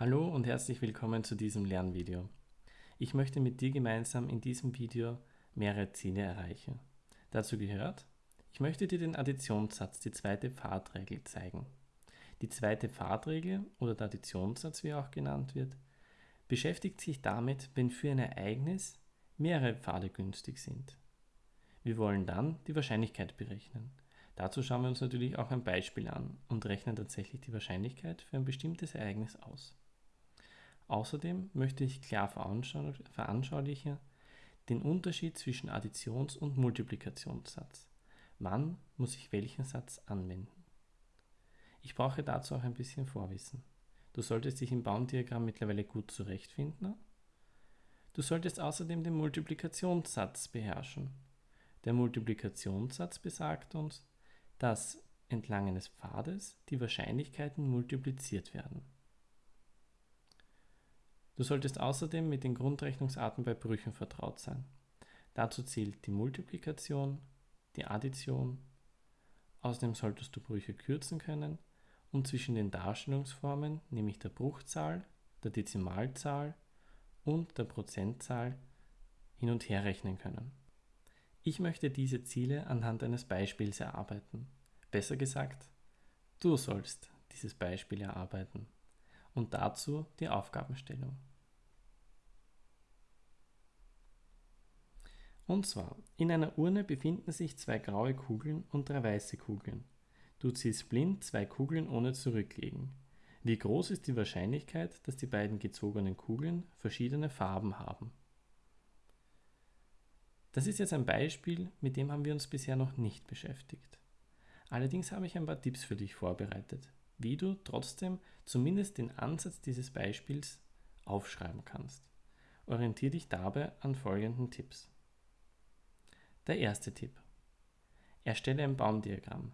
Hallo und herzlich willkommen zu diesem Lernvideo. Ich möchte mit dir gemeinsam in diesem Video mehrere Ziele erreichen. Dazu gehört, ich möchte dir den Additionssatz, die zweite Pfadregel, zeigen. Die zweite Pfadregel oder der Additionssatz, wie er auch genannt wird, beschäftigt sich damit, wenn für ein Ereignis mehrere Pfade günstig sind. Wir wollen dann die Wahrscheinlichkeit berechnen. Dazu schauen wir uns natürlich auch ein Beispiel an und rechnen tatsächlich die Wahrscheinlichkeit für ein bestimmtes Ereignis aus. Außerdem möchte ich klar veranschaulichen den Unterschied zwischen Additions- und Multiplikationssatz. Wann muss ich welchen Satz anwenden? Ich brauche dazu auch ein bisschen Vorwissen. Du solltest dich im Baumdiagramm mittlerweile gut zurechtfinden. Du solltest außerdem den Multiplikationssatz beherrschen. Der Multiplikationssatz besagt uns, dass entlang eines Pfades die Wahrscheinlichkeiten multipliziert werden. Du solltest außerdem mit den Grundrechnungsarten bei Brüchen vertraut sein. Dazu zählt die Multiplikation, die Addition. Außerdem solltest du Brüche kürzen können und zwischen den Darstellungsformen, nämlich der Bruchzahl, der Dezimalzahl und der Prozentzahl hin und her rechnen können. Ich möchte diese Ziele anhand eines Beispiels erarbeiten. Besser gesagt, du sollst dieses Beispiel erarbeiten und dazu die Aufgabenstellung. Und zwar, in einer Urne befinden sich zwei graue Kugeln und drei weiße Kugeln. Du ziehst blind zwei Kugeln ohne zurücklegen. Wie groß ist die Wahrscheinlichkeit, dass die beiden gezogenen Kugeln verschiedene Farben haben? Das ist jetzt ein Beispiel, mit dem haben wir uns bisher noch nicht beschäftigt. Allerdings habe ich ein paar Tipps für dich vorbereitet, wie du trotzdem zumindest den Ansatz dieses Beispiels aufschreiben kannst. Orientiere dich dabei an folgenden Tipps. Der erste Tipp. Erstelle ein Baumdiagramm.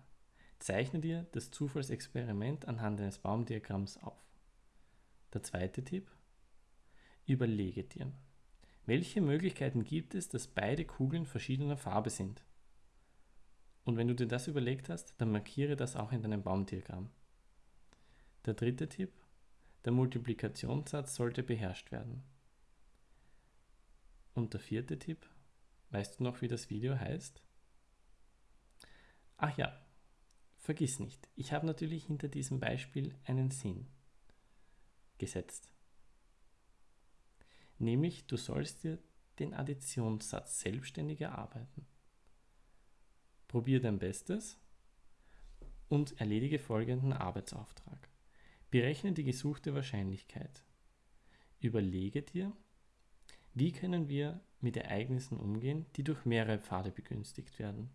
Zeichne dir das Zufallsexperiment anhand eines Baumdiagramms auf. Der zweite Tipp. Überlege dir, welche Möglichkeiten gibt es, dass beide Kugeln verschiedener Farbe sind? Und wenn du dir das überlegt hast, dann markiere das auch in deinem Baumdiagramm. Der dritte Tipp. Der Multiplikationssatz sollte beherrscht werden. Und der vierte Tipp. Weißt du noch, wie das Video heißt? Ach ja, vergiss nicht, ich habe natürlich hinter diesem Beispiel einen Sinn gesetzt. Nämlich, du sollst dir den Additionssatz selbstständig erarbeiten. Probier dein Bestes und erledige folgenden Arbeitsauftrag. Berechne die gesuchte Wahrscheinlichkeit. Überlege dir, wie können wir mit Ereignissen umgehen, die durch mehrere Pfade begünstigt werden.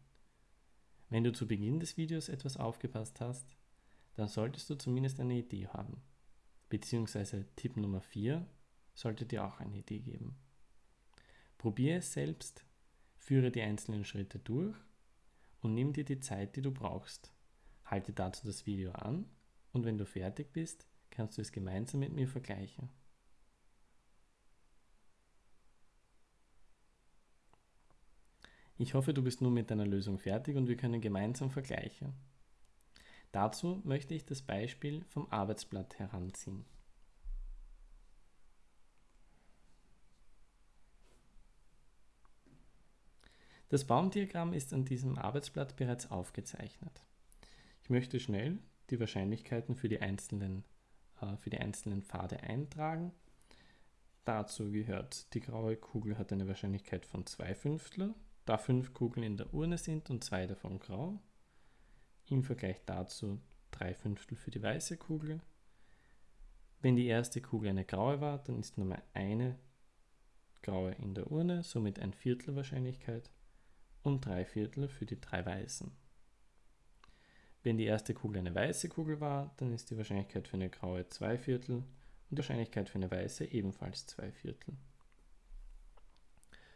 Wenn du zu Beginn des Videos etwas aufgepasst hast, dann solltest du zumindest eine Idee haben. Beziehungsweise Tipp Nummer 4 sollte dir auch eine Idee geben. Probiere es selbst, führe die einzelnen Schritte durch und nimm dir die Zeit, die du brauchst. Halte dazu das Video an und wenn du fertig bist, kannst du es gemeinsam mit mir vergleichen. Ich hoffe, du bist nun mit deiner Lösung fertig und wir können gemeinsam vergleichen. Dazu möchte ich das Beispiel vom Arbeitsblatt heranziehen. Das Baumdiagramm ist an diesem Arbeitsblatt bereits aufgezeichnet. Ich möchte schnell die Wahrscheinlichkeiten für die einzelnen, äh, für die einzelnen Pfade eintragen. Dazu gehört, die graue Kugel hat eine Wahrscheinlichkeit von 2 Fünftel, da fünf Kugeln in der Urne sind und zwei davon grau. Im Vergleich dazu drei Fünftel für die weiße Kugel. Wenn die erste Kugel eine graue war, dann ist nur mal eine graue in der Urne, somit ein Viertel Wahrscheinlichkeit und drei Viertel für die drei weißen. Wenn die erste Kugel eine weiße Kugel war, dann ist die Wahrscheinlichkeit für eine graue zwei Viertel und die Wahrscheinlichkeit für eine weiße ebenfalls zwei Viertel.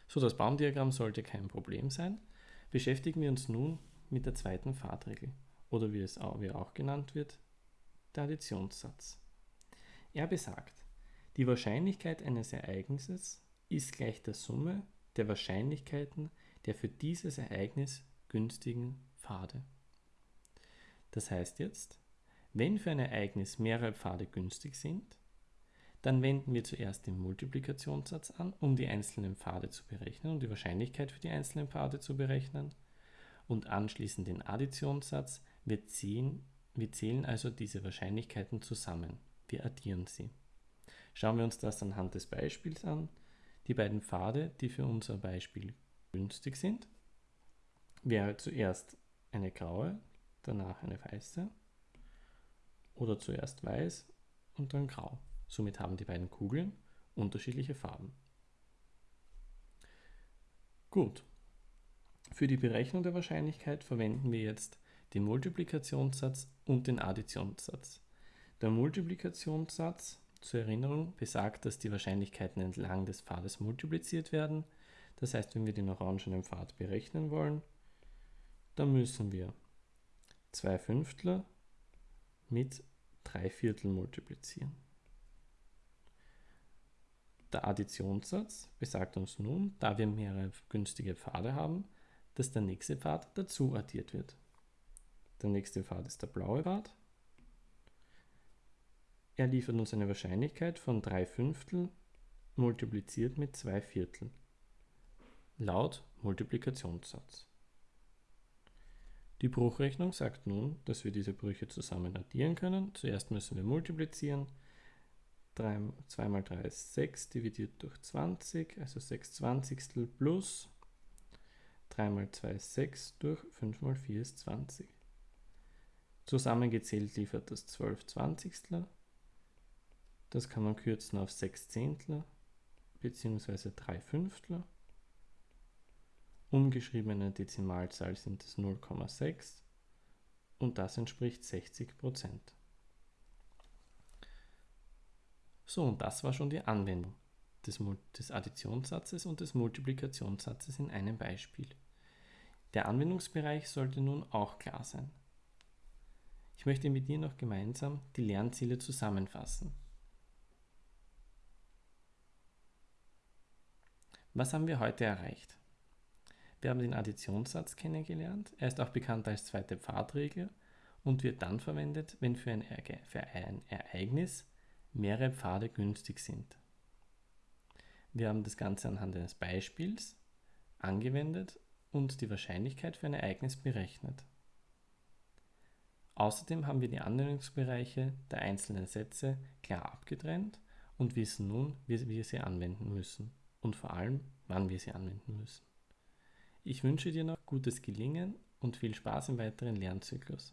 So, das Baumdiagramm sollte kein Problem sein. Beschäftigen wir uns nun mit der zweiten Fahrtregel oder wie es auch, wie auch genannt wird, der Additionssatz. Er besagt, die Wahrscheinlichkeit eines Ereignisses ist gleich der Summe der Wahrscheinlichkeiten der für dieses Ereignis günstigen Pfade. Das heißt jetzt, wenn für ein Ereignis mehrere Pfade günstig sind, Dann wenden wir zuerst den Multiplikationssatz an, um die einzelnen Pfade zu berechnen und die Wahrscheinlichkeit für die einzelnen Pfade zu berechnen. Und anschließend den Additionssatz. Wir, ziehen, wir zählen also diese Wahrscheinlichkeiten zusammen. Wir addieren sie. Schauen wir uns das anhand des Beispiels an. Die beiden Pfade, die für unser Beispiel günstig sind, wäre zuerst eine graue, danach eine weiße oder zuerst weiß und dann grau. Somit haben die beiden Kugeln unterschiedliche Farben. Gut. Für die Berechnung der Wahrscheinlichkeit verwenden wir jetzt den Multiplikationssatz und den Additionssatz. Der Multiplikationssatz, zur Erinnerung, besagt, dass die Wahrscheinlichkeiten entlang des Pfades multipliziert werden. Das heißt, wenn wir den orangenen Pfad berechnen wollen, dann müssen wir 2 Fünftler mit 3 Viertel multiplizieren. Der Additionssatz besagt uns nun, da wir mehrere günstige Pfade haben, dass der nächste Pfad dazu addiert wird. Der nächste Pfad ist der blaue Pfad. Er liefert uns eine Wahrscheinlichkeit von 3 Fünftel multipliziert mit 2 Viertel laut Multiplikationssatz. Die Bruchrechnung sagt nun, dass wir diese Brüche zusammen addieren können. Zuerst müssen wir multiplizieren 3, 2 mal 3 ist 6, dividiert durch 20, also 6 Zwanzigstel plus 3 mal 2 ist 6, durch 5 mal 4 ist 20. Zusammengezählt liefert das 12 Zwanzigstel. Das kann man kürzen auf 6 Zehntel bzw. 3 Fünftel. Umgeschriebene Dezimalzahl sind es 0,6 und das entspricht 60 Prozent. So, und das war schon die Anwendung des, des Additionssatzes und des Multiplikationssatzes in einem Beispiel. Der Anwendungsbereich sollte nun auch klar sein. Ich möchte mit dir noch gemeinsam die Lernziele zusammenfassen. Was haben wir heute erreicht? Wir haben den Additionssatz kennengelernt. Er ist auch bekannt als zweite Pfadregel und wird dann verwendet, wenn für ein, Ereignis mehrere Pfade günstig sind. Wir haben das Ganze anhand eines Beispiels angewendet und die Wahrscheinlichkeit für ein Ereignis berechnet. Außerdem haben wir die Anwendungsbereiche der einzelnen Sätze klar abgetrennt und wissen nun, wie wir sie anwenden müssen und vor allem, wann wir sie anwenden müssen. Ich wünsche dir noch gutes Gelingen und viel Spaß im weiteren Lernzyklus.